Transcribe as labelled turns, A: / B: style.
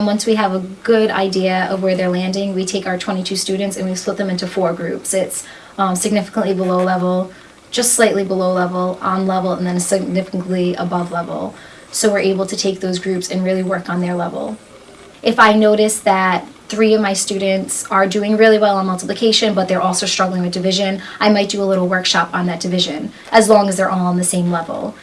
A: Once we have a good idea of where they're landing, we take our 22 students and we split them into four groups. It's um, significantly below level, just slightly below level, on level, and then significantly above level. So we're able to take those groups and really work on their level. If I notice that three of my students are doing really well on multiplication, but they're also struggling with division, I might do a little workshop on that division, as long as they're all on the same level.